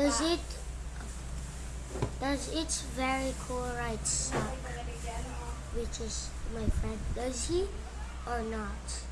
Does it does it's very cool right suck? Which is my friend. Does he or not?